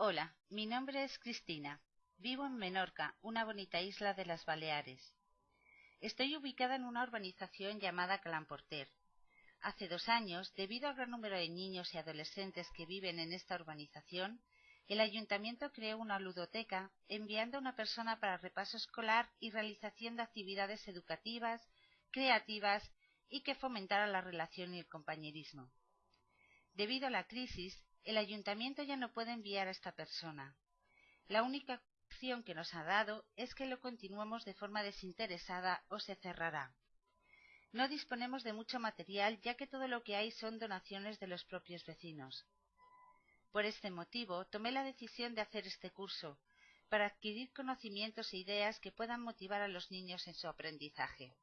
Hola, mi nombre es Cristina. Vivo en Menorca, una bonita isla de las Baleares. Estoy ubicada en una urbanización llamada Clamporter. Hace dos años, debido al gran número de niños y adolescentes que viven en esta urbanización, el ayuntamiento creó una ludoteca enviando a una persona para repaso escolar y realización de actividades educativas, creativas y que fomentaran la relación y el compañerismo. Debido a la crisis, el ayuntamiento ya no puede enviar a esta persona. La única opción que nos ha dado es que lo continuemos de forma desinteresada o se cerrará. No disponemos de mucho material ya que todo lo que hay son donaciones de los propios vecinos. Por este motivo tomé la decisión de hacer este curso, para adquirir conocimientos e ideas que puedan motivar a los niños en su aprendizaje.